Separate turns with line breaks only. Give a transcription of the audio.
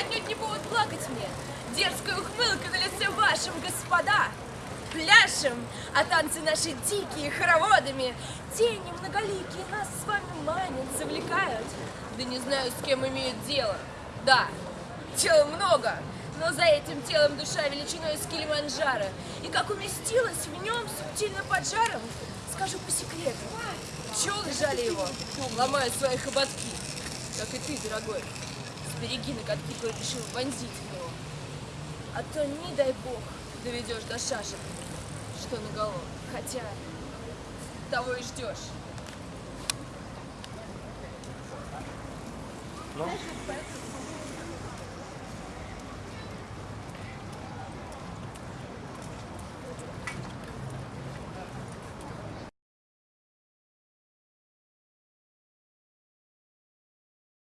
отнюдь не повод плакать мне. Дерзкая ухмылка на лице вашем, господа. Пляшем, а танцы наши дикие, хороводами. Тени многоликие нас с вами манят, завлекают. Да не знаю, с кем имеют дело. Да, тела много, но за этим телом душа величиной с Килиманджаро. И как уместилась в нем субтильно под жаром, скажу по секрету. Пчелы жали его, ломая свои хоботки. Как и ты, дорогой, сбереги ноготки, кто решил вонзить в него. А то, не дай бог, доведешь до шашек, что на голову. Хотя, того и ждешь.
Ну,